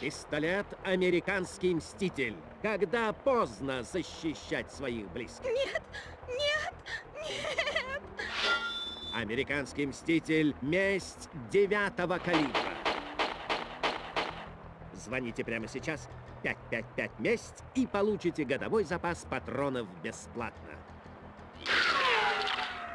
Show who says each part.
Speaker 1: Пистолет «Американский мститель». Когда поздно защищать своих близких.
Speaker 2: Нет, нет, нет!
Speaker 1: Американский мститель «Месть девятого калибра». Звоните прямо сейчас 555 «Месть» и получите годовой запас патронов бесплатно.